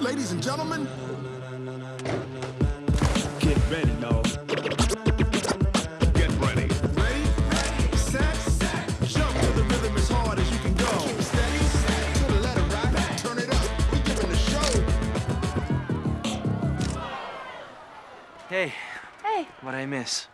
Ladies and gentlemen, Get ready, no. Get ready. ready, ready, set, jump to the rhythm as hard as you can go. Steady, to the letter right, turn it up, we giving the show. Hey, Hey, what I miss?